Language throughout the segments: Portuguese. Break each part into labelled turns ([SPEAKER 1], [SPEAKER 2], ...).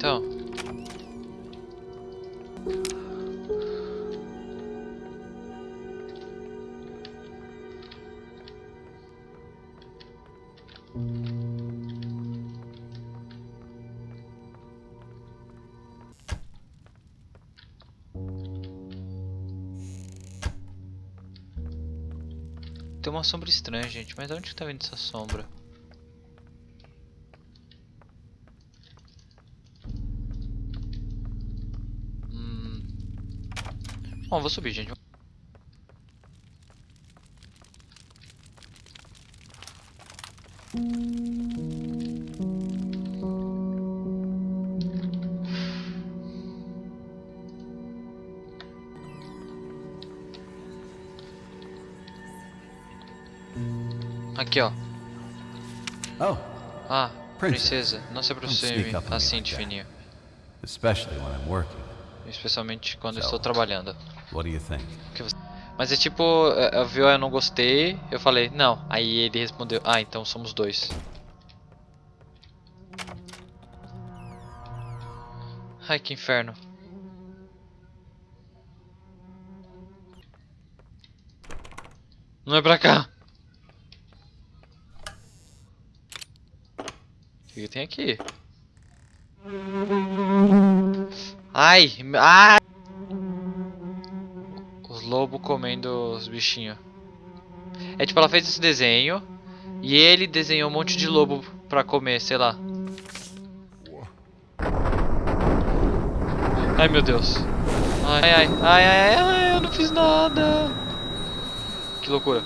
[SPEAKER 1] Então. Tem uma sombra estranha, gente. Mas de onde que tá vindo essa sombra? Hum. Bom, vou subir, gente. Aqui, ó.
[SPEAKER 2] Oh,
[SPEAKER 1] Ah, princesa, não se aproxime assim de fininho.
[SPEAKER 2] especially when I'm working.
[SPEAKER 1] Especialmente quando estou trabalhando.
[SPEAKER 2] What do you think?
[SPEAKER 1] Mas é tipo, é, é, viu, eu não gostei, eu falei, não. Aí ele respondeu, ah, então somos dois. Ai, que inferno. Não é pra cá. O que tem aqui? Ai, ai! Os lobos comendo os bichinhos. É tipo, ela fez esse desenho e ele desenhou um monte de lobo pra comer, sei lá. Ai meu Deus. Ai ai ai ai, ai eu não fiz nada. Que loucura.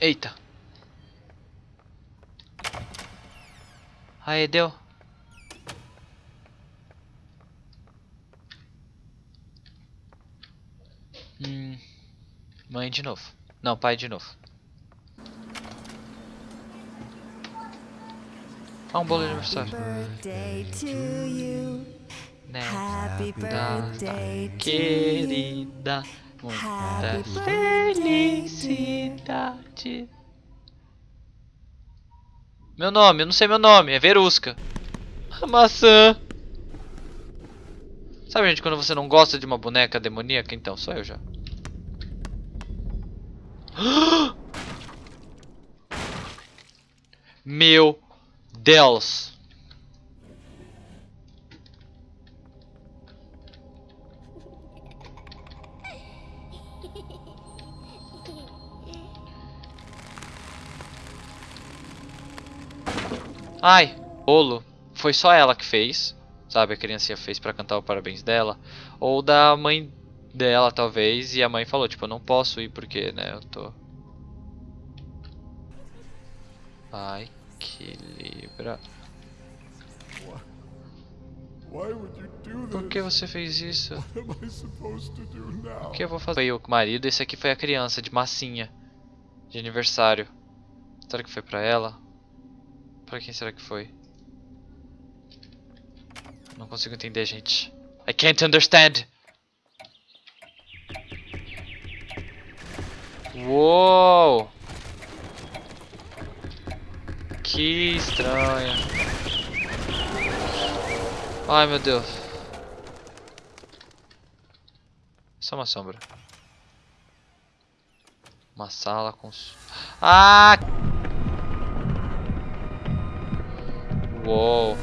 [SPEAKER 1] Eita. Aí, deu. Hum, mãe de novo. Não, pai de novo. Ah, um bolo de aniversário.
[SPEAKER 3] birthday to you.
[SPEAKER 1] Né?
[SPEAKER 3] Happy birthday.
[SPEAKER 1] Querida, muita felicidade. Meu nome, eu não sei meu nome, é Verusca. A maçã. Sabe, gente, quando você não gosta de uma boneca demoníaca? Então, sou eu já. Meu Deus. Ai, bolo. Foi só ela que fez. Sabe, a criancinha fez pra cantar o parabéns dela. Ou da mãe dela, talvez. E a mãe falou, tipo, eu não posso ir porque, né, eu tô... Ai, que libra. Por que você fez isso? O que eu vou fazer? Foi o marido, esse aqui foi a criança, de massinha. De aniversário. Será que foi pra ela? Pra quem será que foi? Não consigo entender, gente. I can't understand. Uou! Que estranho. Ai meu Deus. Só uma sombra. Uma sala com. Ah! Uou!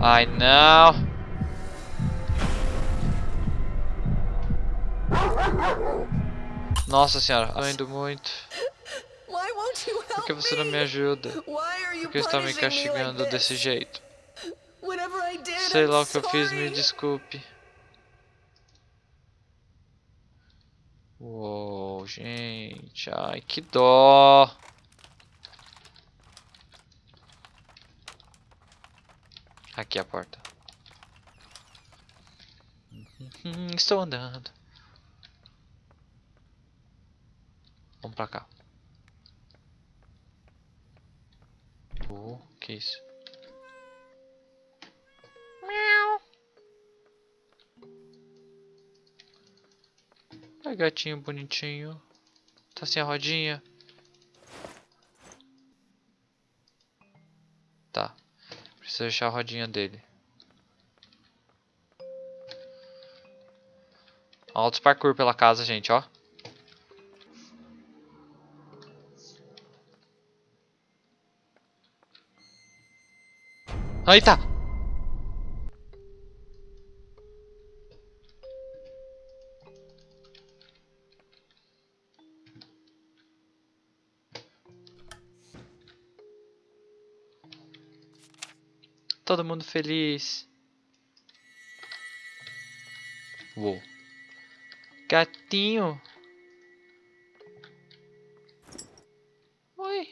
[SPEAKER 1] Ai não! Nossa senhora, tô indo muito. Por que você não me ajuda? Por que está me castigando desse jeito? Sei lá o que eu fiz, me desculpe. Uou, gente, ai que dó. Aqui é a porta. Uhum, Estou andando. Vamos pra cá. Oh, que isso? Ai, gatinho bonitinho. Tá sem a rodinha. Preciso achar a rodinha dele. Altos parkour pela casa, gente, ó. Aí feliz. Uou. Gatinho. Oi.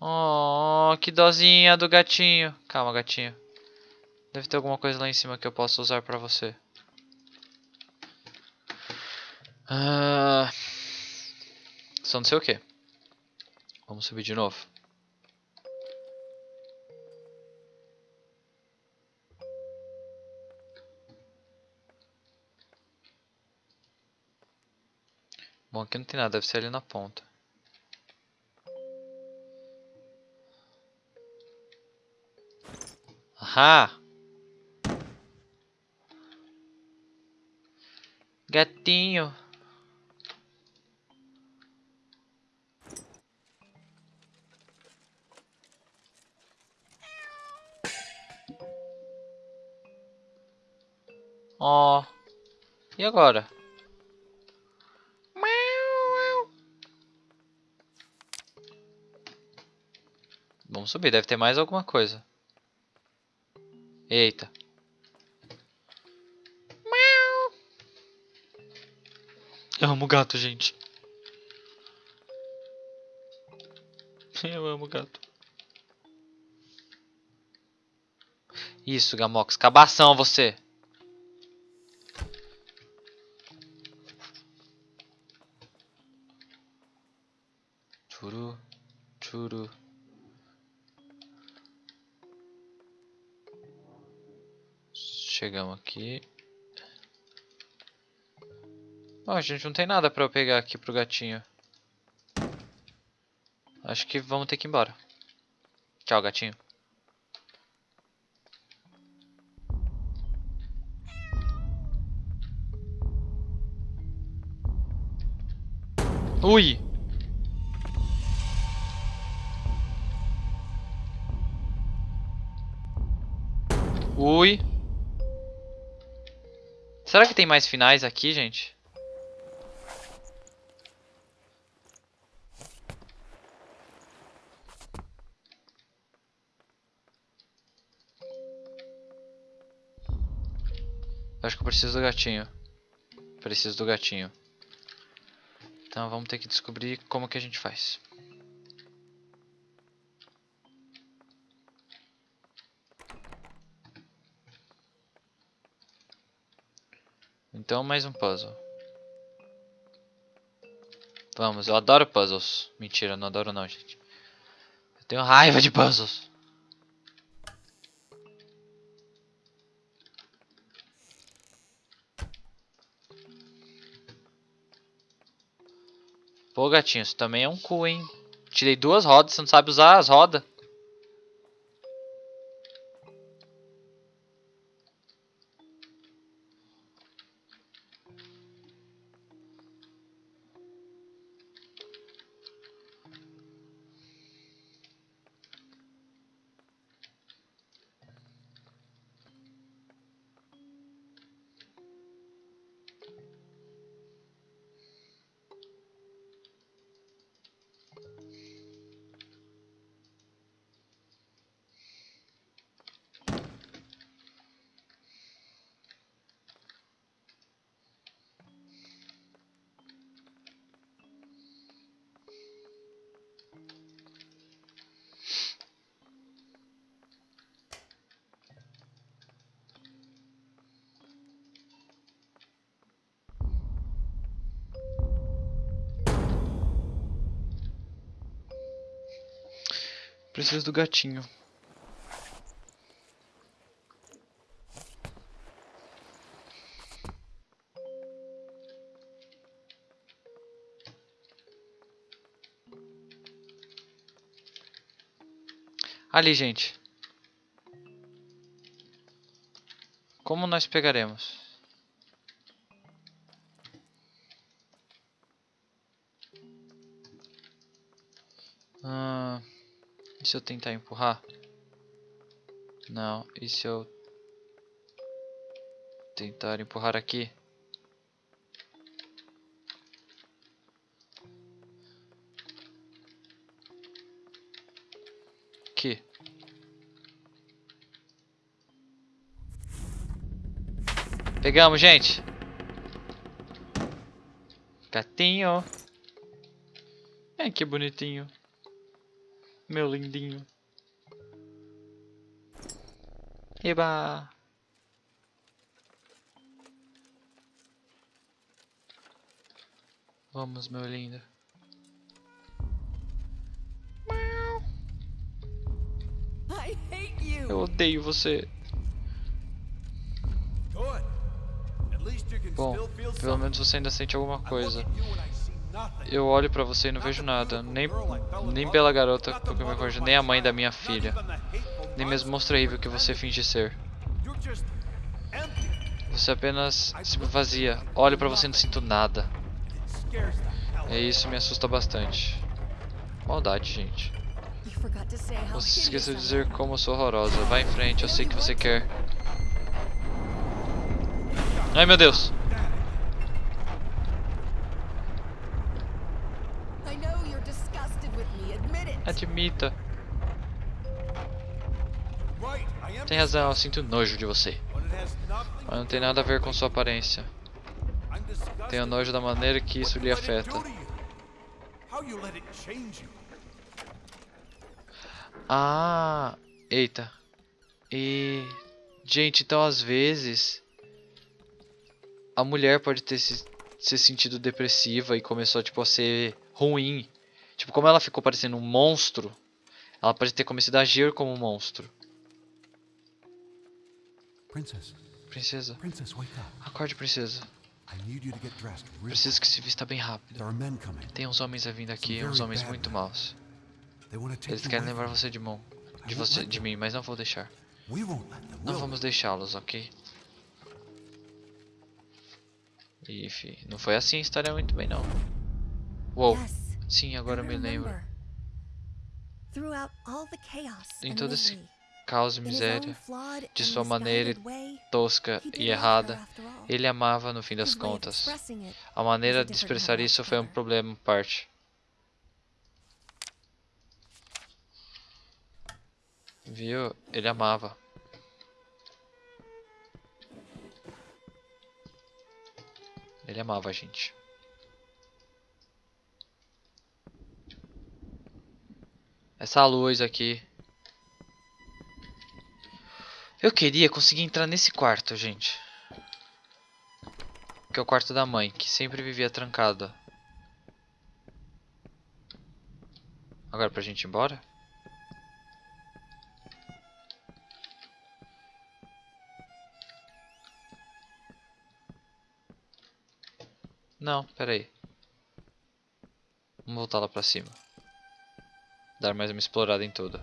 [SPEAKER 1] Oh, que dozinha do gatinho. Calma, gatinho. Deve ter alguma coisa lá em cima que eu possa usar pra você. Ah, só não sei o que. Vamos subir de novo. Bom, aqui não tem nada, deve ser ali na ponta. Ahá! Gatinho. Ó. E agora? Vamos subir, deve ter mais alguma coisa. Eita. Eu amo gato, gente. Eu amo gato. Isso, Gamox. Cabação, você. Churu. Churu. Chegamos aqui. Ó, gente, não tem nada pra eu pegar aqui pro gatinho. Acho que vamos ter que ir embora. Tchau, gatinho. Ui! Ui! Será que tem mais finais aqui, gente? Acho que eu preciso do gatinho. Preciso do gatinho. Então vamos ter que descobrir como que a gente faz. Então mais um puzzle. Vamos, eu adoro puzzles. Mentira, não adoro não, gente. Eu tenho raiva de puzzles. Pô, gatinho, isso também é um cu, hein? Tirei duas rodas, você não sabe usar as rodas. Do gatinho. Ali, gente. Como nós pegaremos? Se eu tentar empurrar? Não. E se eu tentar empurrar aqui? Aqui. Pegamos, gente. Gatinho. Ai, que bonitinho. Meu lindinho. Eba. Vamos, meu lindo.
[SPEAKER 3] I hate you.
[SPEAKER 1] Eu odeio você. Bom,
[SPEAKER 4] still feel
[SPEAKER 1] pelo menos você ainda sente alguma coisa. Eu olho pra você e não vejo nada. Nem, nem pela garota me vejo, nem a mãe da minha filha. Nem mesmo monstro terrível que você finge ser. Você apenas se vazia. Olho pra você e não sinto nada. E isso me assusta bastante. Maldade, gente. Você esqueceu de dizer como eu sou horrorosa. Vai em frente, eu sei que você quer. Ai meu Deus! Admita. Tem razão, eu sinto nojo de você. Mas não tem nada a ver com sua aparência. Tenho nojo da maneira que isso lhe afeta. Ah, eita. E gente, então às vezes a mulher pode ter se, se sentido depressiva e começou tipo a ser ruim. Tipo, como ela ficou parecendo um monstro, ela pode ter começado a agir como um monstro.
[SPEAKER 2] Princess,
[SPEAKER 1] Princesa,
[SPEAKER 2] princess, wake up.
[SPEAKER 1] acorde, princesa. Preciso que se vista bem rápido. Tem uns homens a vindo aqui, uns homens muito maus. Eles querem levar você de mão, de você, de mim, mas não vou deixar. Não vamos deixá-los, ok? Ih, fi, não foi assim a história muito bem não. Uou. Sim, agora me lembro. Em todo esse caos e miséria, de sua maneira tosca e errada, ele amava no fim das contas. A maneira de expressar isso foi um problema parte. Viu? Ele amava. Ele amava a gente. Essa luz aqui. Eu queria conseguir entrar nesse quarto, gente. Que é o quarto da mãe, que sempre vivia trancada. Agora pra gente ir embora? Não, pera aí. Vamos voltar lá pra cima. Dar mais uma explorada em tudo.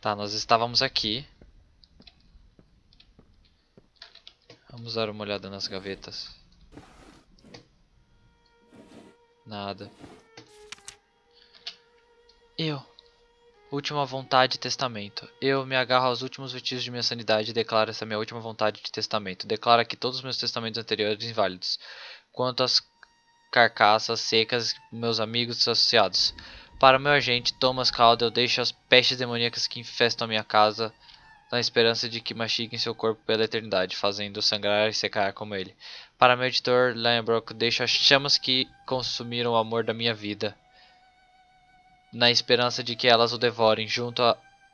[SPEAKER 1] Tá, nós estávamos aqui. Vamos dar uma olhada nas gavetas. Nada. Eu. Última vontade e testamento. Eu me agarro aos últimos vestígios de minha sanidade e declaro essa minha última vontade de testamento. Declaro aqui todos os meus testamentos anteriores inválidos. Quanto às carcaças secas, meus amigos e associados. Para meu agente, Thomas Calder, eu deixo as pestes demoníacas que infestam a minha casa na esperança de que mastiguem seu corpo pela eternidade, fazendo sangrar e secar como ele. Para meu editor, Lionbrook, deixo as chamas que consumiram o amor da minha vida, na esperança de que elas o devorem, junto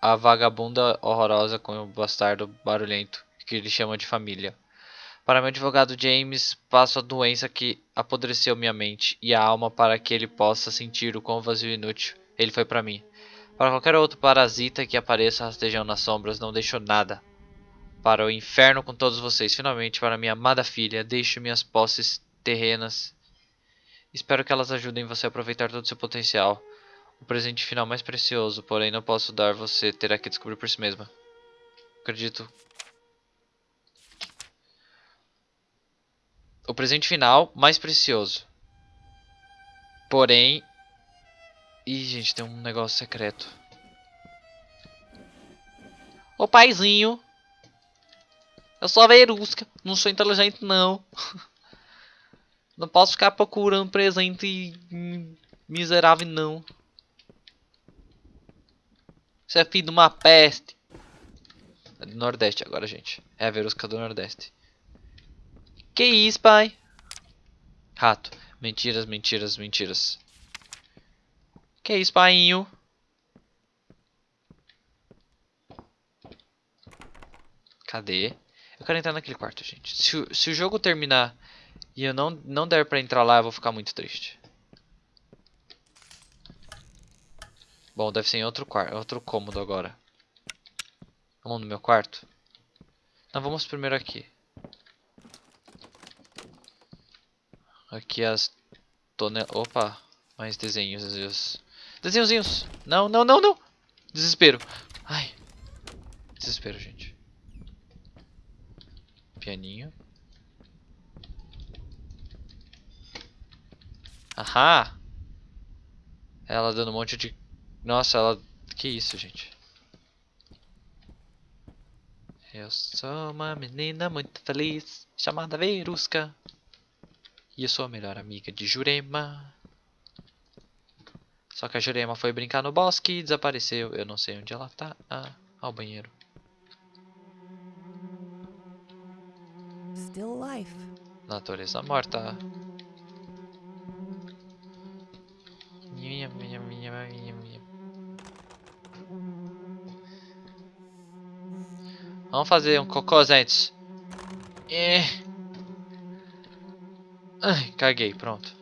[SPEAKER 1] à vagabunda horrorosa com o bastardo barulhento, que ele chama de família. Para meu advogado James, passo a doença que apodreceu minha mente e a alma para que ele possa sentir o quão vazio e inútil ele foi para mim. Para qualquer outro parasita que apareça rastejando nas sombras, não deixo nada. Para o inferno com todos vocês. Finalmente, para minha amada filha, deixo minhas posses terrenas. Espero que elas ajudem você a aproveitar todo o seu potencial. O presente final mais precioso, porém não posso dar você, terá que descobrir por si mesma. Acredito o presente final mais precioso. Porém. Ih, gente, tem um negócio secreto. Ô paizinho. Eu sou a Verusca. Não sou inteligente, não. Não posso ficar procurando presente miserável, não. Você é filho de uma peste. É do Nordeste agora, gente. É a Verusca do Nordeste. Que isso, pai? Rato. Mentiras, mentiras, mentiras. Que isso, painho? Cadê? Eu quero entrar naquele quarto, gente. Se, o- se o jogo terminar e eu não, não der pra entrar lá, eu vou ficar muito triste. Bom, deve ser em outro quarto, outro cômodo agora. Vamos no meu quarto? Não, vamos primeiro aqui. Aqui as tonel... Opa, mais desenhos. desenhos. Desenhozinhos. Não, não, não, não. Desespero. Ai. Desespero, gente. Pianinho. Ahá. Ela dando um monte de... Nossa, ela... Que isso, gente. Eu sou uma menina muito feliz, chamada Verusca. E eu sou a melhor amiga de Jurema. Só que a Jurema foi brincar no bosque e desapareceu. Eu não sei onde ela tá. Ah, ao banheiro.
[SPEAKER 3] Still life.
[SPEAKER 1] Natureza morta. Minha, minha, minha, minha, Vamos fazer um cocô antes. É. Ai, caguei, pronto.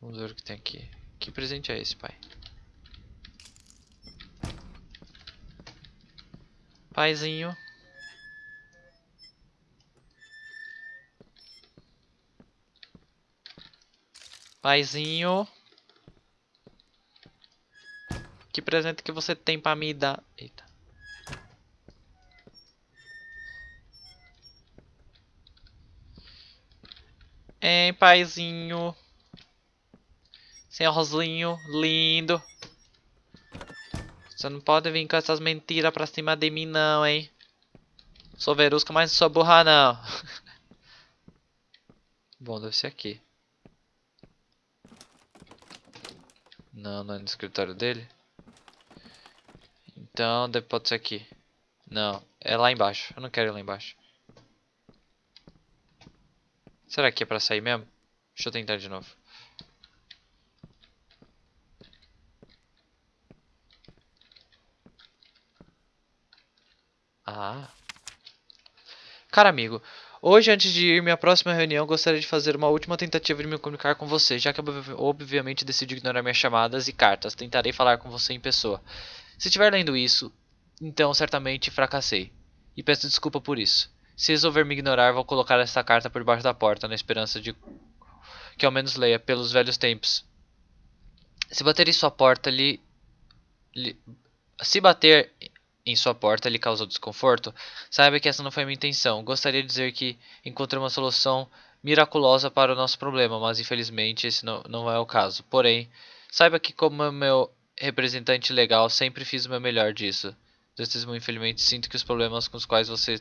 [SPEAKER 1] Vamos ver o que tem aqui. Que presente é esse, pai? Paizinho. Paizinho. Presente que você tem pra me dar? Eita. Hein, paizinho. Senhorzinho, lindo. Você não pode vir com essas mentiras pra cima de mim não, hein. Sou verusca, mas não sou burra não. Bom, deve ser aqui. Não, não é no escritório dele. Então, pode ser aqui. Não, é lá embaixo. Eu não quero ir lá embaixo. Será que é pra sair mesmo? Deixa eu tentar de novo. Ah. Cara amigo, hoje antes de ir minha próxima reunião, gostaria de fazer uma última tentativa de me comunicar com você, já que ob- obviamente decidi ignorar minhas chamadas e cartas. Tentarei falar com você em pessoa. Se estiver lendo isso, então certamente fracassei. E peço desculpa por isso. Se resolver me ignorar, vou colocar esta carta por debaixo da porta, na esperança de que ao menos leia pelos velhos tempos. Se bater em sua porta, lhe, lhe- se bater em sua porta lhe causou desconforto, saiba que essa não foi minha intenção. Gostaria de dizer que encontrei uma solução miraculosa para o nosso problema, mas infelizmente esse não, não é o caso. Porém, saiba que como meu representante legal, sempre fiz o meu melhor disso. Testemunho, infelizmente, sinto que os problemas com os quais você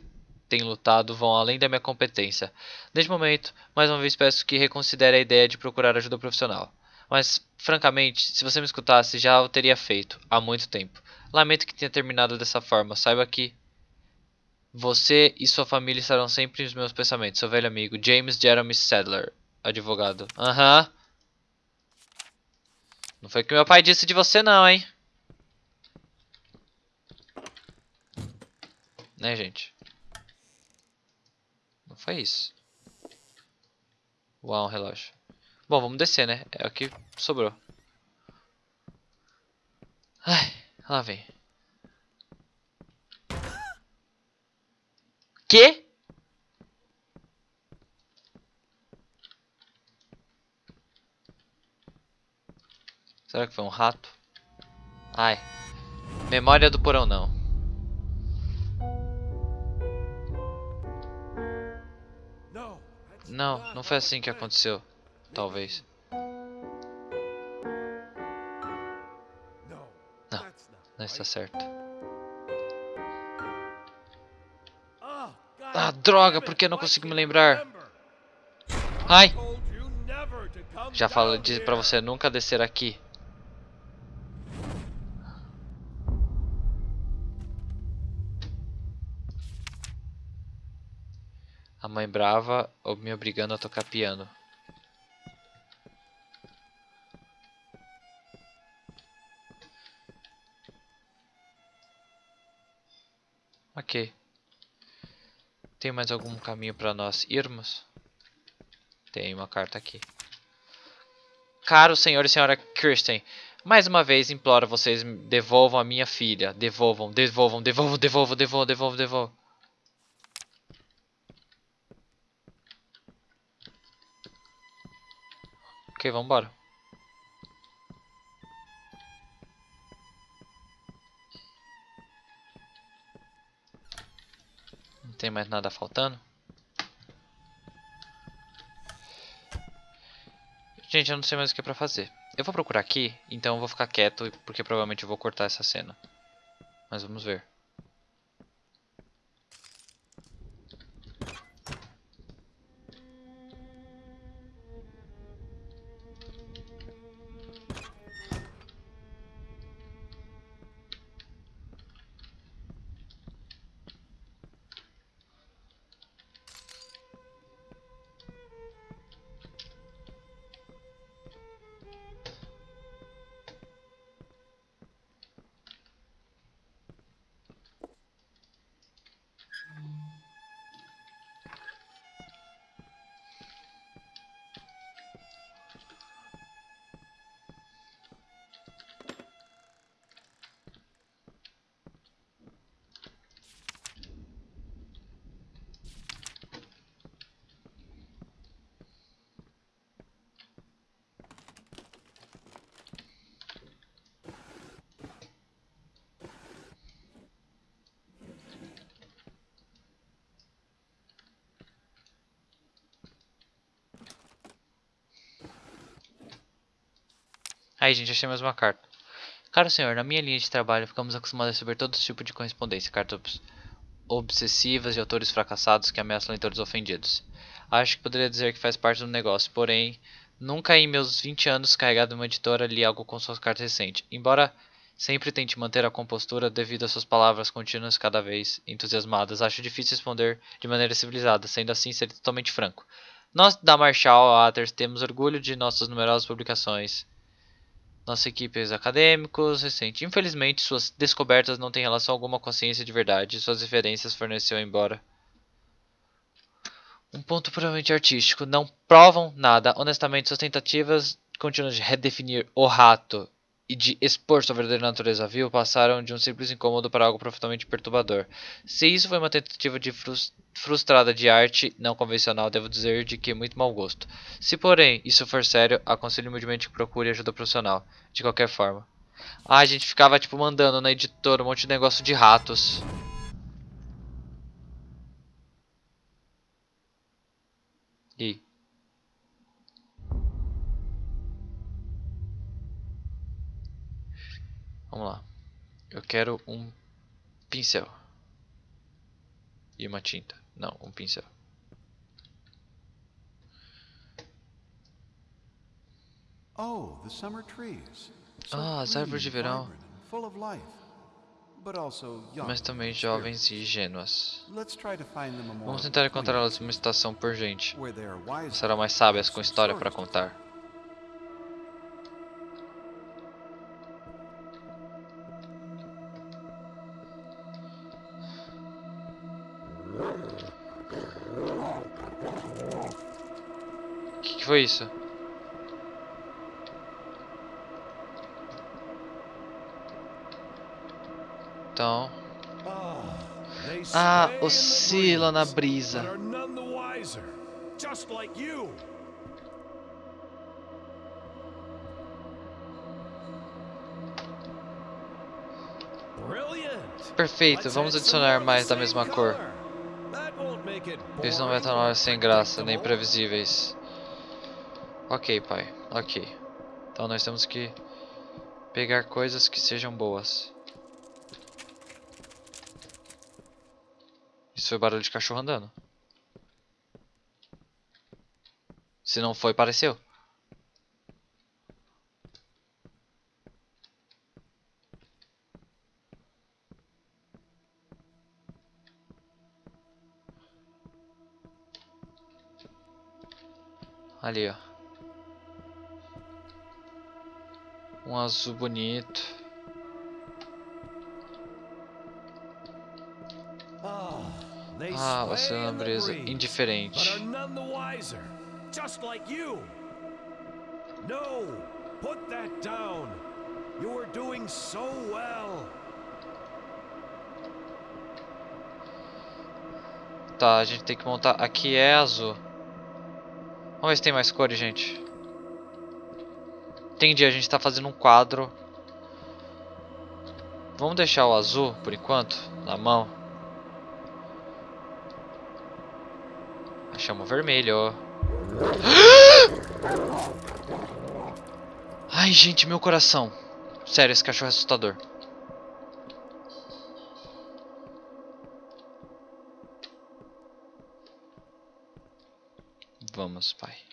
[SPEAKER 1] tem lutado vão além da minha competência. Neste momento, mais uma vez peço que reconsidere a ideia de procurar ajuda profissional. Mas, francamente, se você me escutasse, já o teria feito, há muito tempo. Lamento que tenha terminado dessa forma. Saiba que você e sua família estarão sempre nos meus pensamentos. Seu velho amigo, James Jeremy Sadler, advogado. Aham. Não foi o que meu pai disse de você não, hein? Né, gente? Foi isso. Uau, um relógio. Bom, vamos descer, né? É o que sobrou. Ai, lá vem. Que? Será que foi um rato? Ai. Memória do porão não. Não, não foi assim que aconteceu. Talvez. Não, Não está certo.
[SPEAKER 4] Ah,
[SPEAKER 1] droga, por que não consigo me lembrar? Ai! Já falei pra você nunca descer aqui. Brava ou me obrigando a tocar piano. Ok. Tem mais algum caminho para nós irmos? Tem uma carta aqui. Caro senhor e senhora Kirsten, mais uma vez imploro vocês devolvam a minha filha. Devolvam, devolvam, devolvam, devolvam, devolvam, devolvam, devolvam. Ok, vambora. Não tem mais nada faltando? Gente, eu não sei mais o que é pra fazer. Eu vou procurar aqui, então eu vou ficar quieto, porque provavelmente eu vou cortar essa cena. Mas vamos ver. Aí, gente, achei mais uma carta. Caro senhor, na minha linha de trabalho ficamos acostumados a receber todo tipo de correspondência, cartas obs- obsessivas de autores fracassados que ameaçam leitores ofendidos. Acho que poderia dizer que faz parte do negócio, porém, nunca em meus 20 anos carregado uma editora li algo com suas cartas recentes. Embora sempre tente manter a compostura devido às suas palavras contínuas cada vez entusiasmadas, acho difícil responder de maneira civilizada, sendo assim ser totalmente franco. Nós da Marshall Authors temos orgulho de nossas numerosas publicações. Nossa equipe é acadêmicos recente. Infelizmente, suas descobertas não têm relação alguma com a ciência de verdade. Suas referências forneceu embora. Um ponto puramente artístico. Não provam nada. Honestamente, suas tentativas contínuas de redefinir o rato e de expor sua verdadeira natureza vil passaram de um simples incômodo para algo profundamente perturbador. Se isso foi uma tentativa de frus- frustrada de arte não convencional, devo dizer de que muito mau gosto. Se, porém, isso for sério, aconselho humildemente que procure ajuda profissional. De qualquer forma. Ah, a gente ficava, tipo, mandando na editora um monte de negócio de ratos. Vamos lá. Eu quero um pincel. E uma tinta. Não, um pincel.
[SPEAKER 2] Oh, the summer trees. So
[SPEAKER 1] Ah, as árvores de verão. Mas também jovens e ingênuas. Vamos tentar encontrá-las em uma estação por gente. Serão mais sábias com história para contar. Foi isso? Então. Ah, oscila na brisa. Perfeito, vamos adicionar mais da mesma cor. Eles não vai tornar
[SPEAKER 4] or
[SPEAKER 1] sem graça, nem previsíveis. Ok, pai. Ok. Então nós temos que pegar coisas que sejam boas. Isso foi barulho de cachorro andando. Se não foi, pareceu. Ali, ó. Um azul bonito.
[SPEAKER 4] Ah,
[SPEAKER 1] você é uma brisa indiferente.
[SPEAKER 4] Just like you. No, put that down. You were doing so well.
[SPEAKER 1] Tá, a gente tem que montar. Aqui é azul. Vamos ver se tem mais cores, gente. Entendi, a gente tá fazendo um quadro. Vamos deixar o azul, por enquanto, na mão. Achamos o vermelho. Ai, gente, meu coração. Sério, esse cachorro é assustador. Vamos, pai.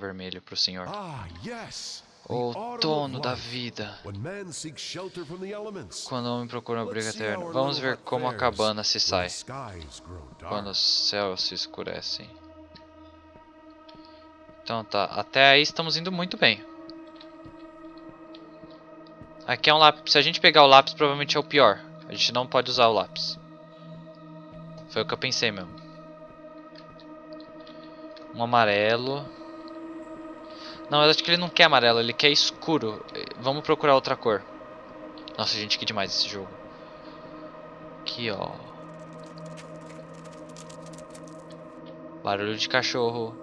[SPEAKER 1] Vermelho senhor.
[SPEAKER 5] Ah, yes. The
[SPEAKER 1] Outono da vida. Quando o homem procura um abrigo eterno. Vamos ver como a cabana se sai. Quando os céus se escurecem. Então tá, até aí estamos indo muito bem. Aqui é um lápis. Se a gente pegar o lápis, provavelmente é o pior. A gente não pode usar o lápis. Foi o que eu pensei mesmo. Um amarelo. Não, eu acho que ele não quer amarelo, ele quer escuro. Vamos procurar outra cor. Nossa, gente, que demais esse jogo. Aqui, ó. Barulho de cachorro.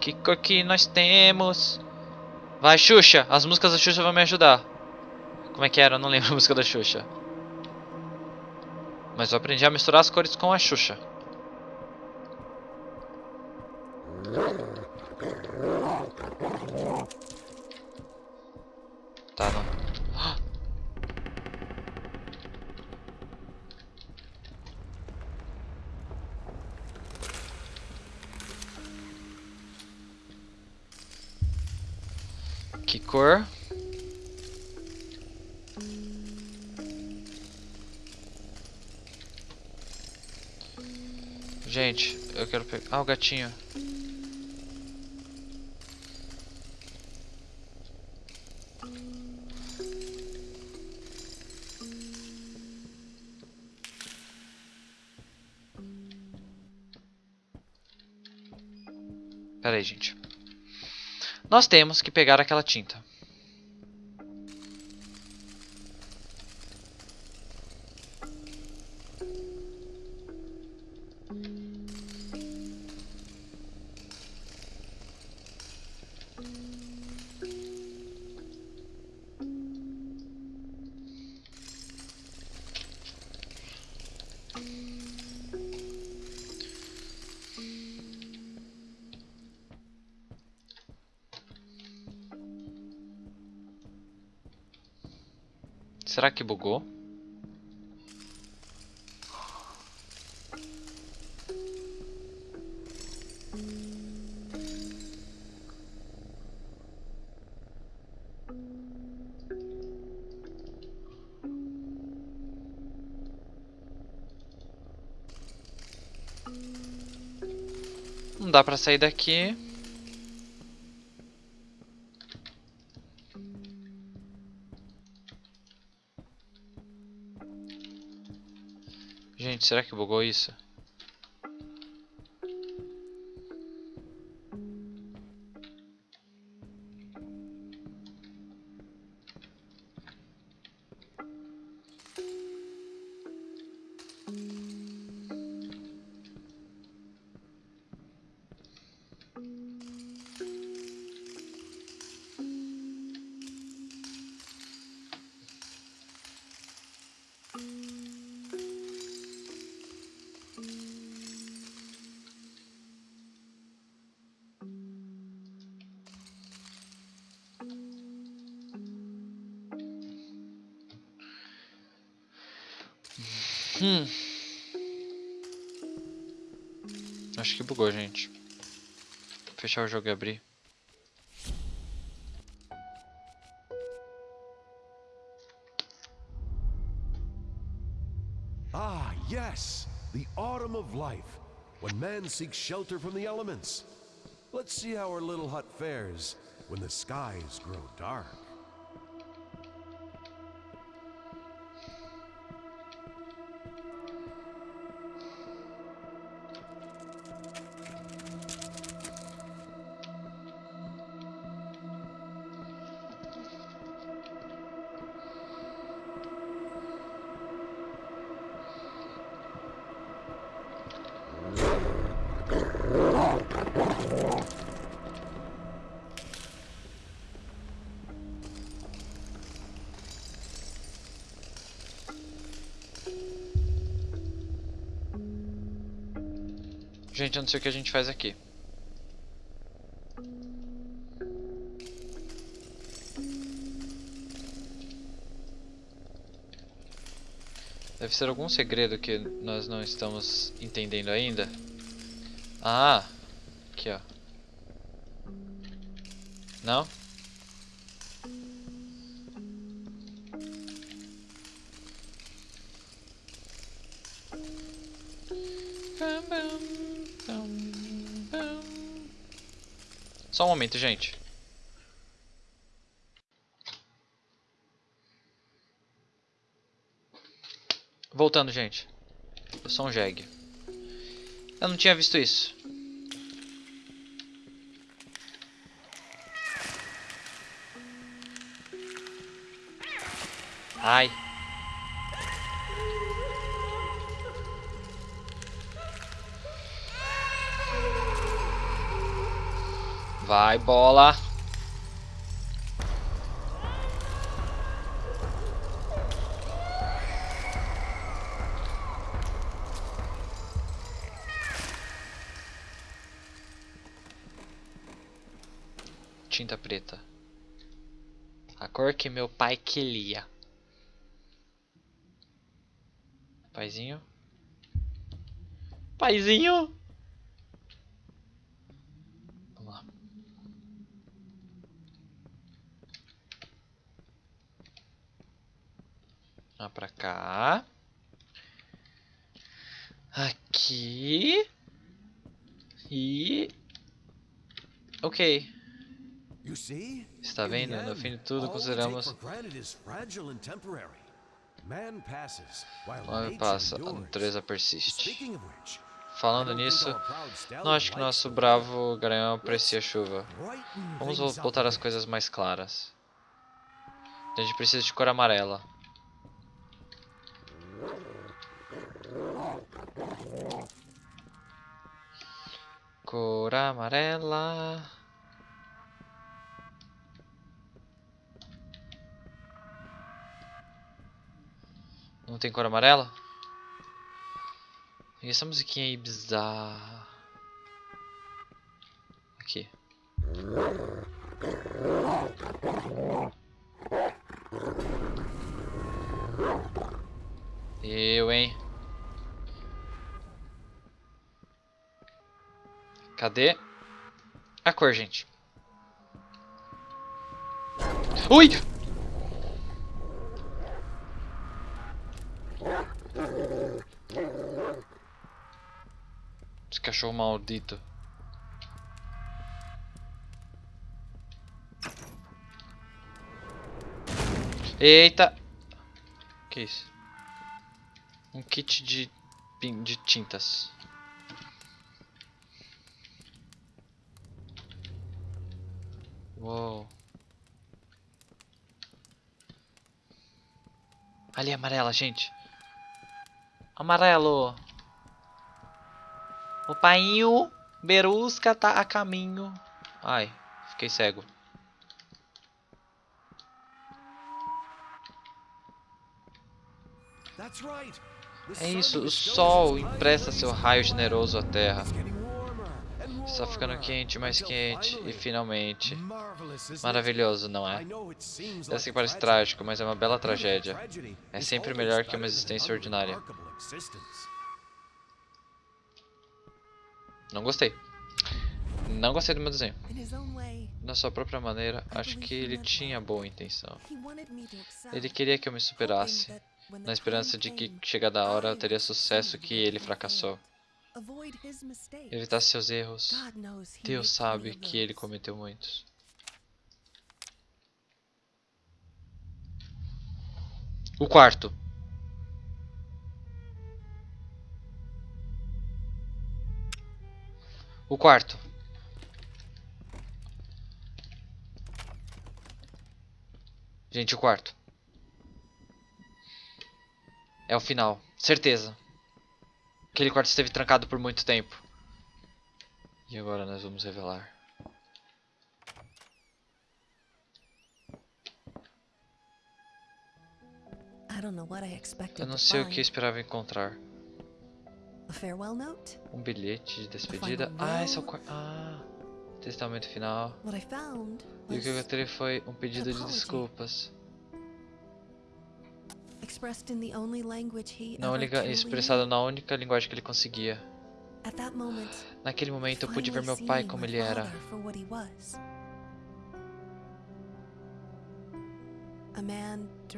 [SPEAKER 1] Que cor que nós temos? Vai, Xuxa! As músicas da Xuxa vão me ajudar. Como é que era? Eu não lembro a música da Xuxa. Mas eu aprendi a misturar as cores com a Xuxa. Tá, não. Que cor? Gente, eu quero pegar. Ah, o gatinho. Aí, gente. Nós temos que pegar aquela tinta. Será que bugou? Não dá pra sair daqui. Gente, será que bugou isso? Hum. Acho que bugou, gente. Fechar o jogo e abrir.
[SPEAKER 5] Ah, yes! The autumn of life, when man seeks shelter from the elements. Let's see how our little hut fares when the skies grow dark.
[SPEAKER 1] Não sei o que a gente faz aqui. Deve ser algum segredo que nós não estamos entendendo ainda. Ah, aqui ó. Não? Só um momento, gente. Voltando, gente. Eu sou um jegue. Eu não tinha visto isso. Ai. Vai, bola. Tinta preta. A cor que meu pai queria. Paizinho. Paizinho. Vamos lá. Pra cá. Aqui. E... Ok. Está vendo? No fim de tudo, consideramos-
[SPEAKER 5] nature
[SPEAKER 1] passa, a natureza persiste. Falando nisso, não acho que nosso bravo garanhão aprecia a chuva. Vamos botar
[SPEAKER 5] a
[SPEAKER 1] as coisas mais claras. A gente precisa de cor amarela. Cor amarela. Não tem cor amarela? E essa musiquinha aí bizarra. Aqui. Eu, hein? Cadê a cor, gente? Ui! Esse cachorro maldito. Eita! Que isso? Um kit de de tintas. Uou. Ali, amarela, gente. Amarelo. O painho Berusca tá a caminho. Ai, fiquei cego. É isso, o sol empresta seu raio generoso à terra. Está ficando quente, mais quente e finalmente. Maravilhoso, não é? Eu sei que parece trágico, mas é uma bela tragédia. É sempre melhor que uma existência ordinária. Não gostei. Não gostei do meu desenho. Na sua própria maneira, acho que ele tinha boa intenção. Ele queria que eu me superasse, na esperança de que, chegada a hora, eu teria sucesso que ele fracassou. Evitar seus erros. Deus sabe que ele cometeu muitos. O quarto. O quarto. Gente, o quarto. É o final. Certeza. Aquele quarto esteve trancado por muito tempo. E agora nós vamos revelar. Eu não sei o que esperava encontrar. Um bilhete de despedida. Ah, esse é o quarto. Ah, testamento final. E o que eu encontrei foi um pedido de desculpas. Liga,
[SPEAKER 3] truly
[SPEAKER 1] expressado na única linguagem que ele conseguia. Naquele momento eu pude ver meu pai como ele era.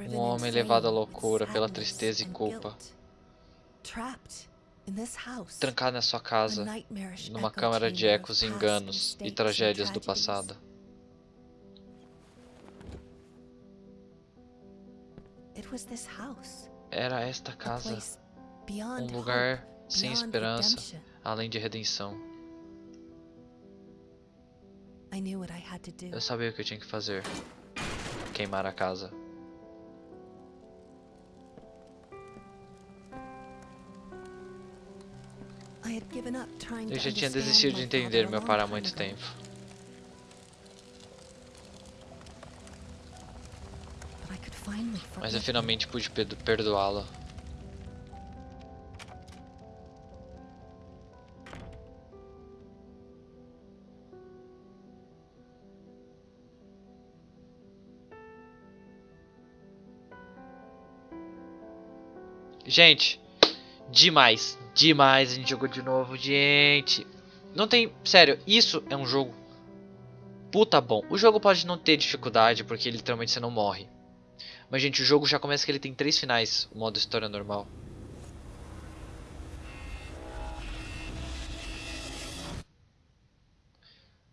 [SPEAKER 1] Um homem levado à loucura pela tristeza e culpa. Trancado na sua casa, numa câmara de ecos enganos e tragédias do passado. Era esta casa, um lugar sem esperança, além de redenção. Eu sabia o que eu tinha que fazer. Queimar a casa. Eu já tinha desistido de entender meu pai há muito tempo. Mas eu finalmente pude perdo- perdoá-lo. Gente, demais, demais. A gente jogou de novo, gente. Não tem, sério, isso é um jogo puta bom. O jogo pode não ter dificuldade porque literalmente você não morre. Mas, gente, o jogo já começa que ele tem três finais, o modo história normal.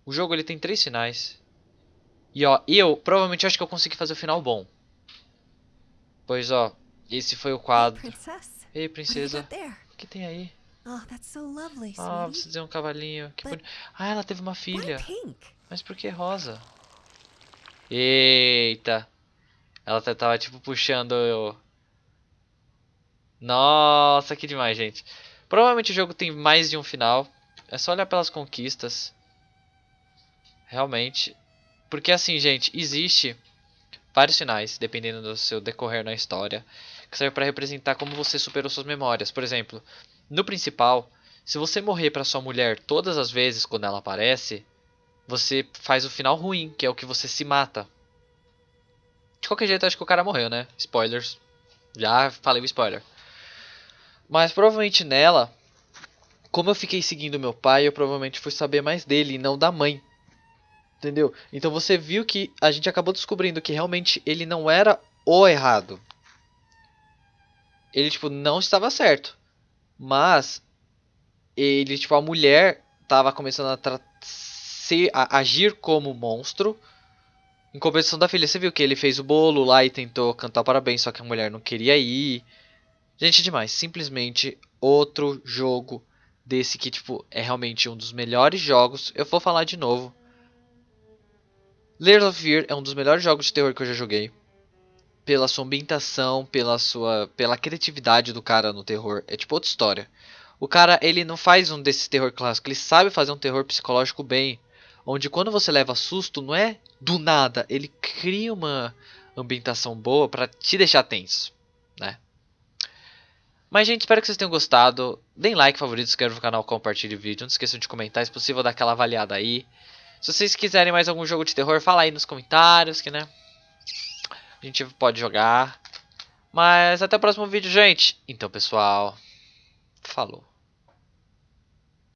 [SPEAKER 1] O jogo ele tem três finais. E ó, eu provavelmente acho que eu consegui fazer o final bom. Pois ó, esse foi o quadro. Ei, princesa, o que tem aí?
[SPEAKER 3] Oh,
[SPEAKER 1] Ah,
[SPEAKER 3] sweetie.
[SPEAKER 1] você tem um cavalinho. Que Ah, ela teve uma filha. Mas por que rosa? Eita. Ela tá- tava tipo puxando eu. Nossa, que demais, gente. Provavelmente o jogo tem mais de um final. É só olhar pelas conquistas. Realmente. Porque assim, gente, existe vários finais, dependendo do seu decorrer na história, que serve para representar como você superou suas memórias. Por exemplo, no principal, se você morrer para sua mulher todas as vezes quando ela aparece, você faz o final ruim, que é o que você se mata. De qualquer jeito, acho que o cara morreu, né? Spoilers. Já falei o spoiler. Mas provavelmente nela, como eu fiquei seguindo meu pai, eu provavelmente fui saber mais dele e não da mãe. Entendeu? Então você viu que a gente acabou descobrindo que realmente ele não era o errado. Ele, tipo, não estava certo. Mas ele, tipo, a mulher tava começando a, ser, a agir como monstro. Em compensação da filha, você viu que ele fez o bolo lá e tentou cantar parabéns, só que a mulher não queria ir. Gente, demais. Simplesmente outro jogo desse que tipo é realmente um dos melhores jogos. Eu vou falar de novo. Layers of Fear é um dos melhores jogos de terror que eu já joguei. Pela sua ambientação, pela sua, pela criatividade do cara no terror, é tipo outra história. O cara, ele não faz um desses terror clássico, ele sabe fazer um terror psicológico bem, onde quando você leva susto, não é do nada, ele cria uma ambientação boa para te deixar tenso, né? Mas, gente, espero que vocês tenham gostado. Deem like, favorito, se inscrevam no canal, compartilhem o vídeo. Não esqueçam de comentar, se possível, dar aquela avaliada aí. Se vocês quiserem mais algum jogo de terror, fala aí nos comentários, que né? A gente pode jogar. Mas até o próximo vídeo, gente. Então, pessoal, falou.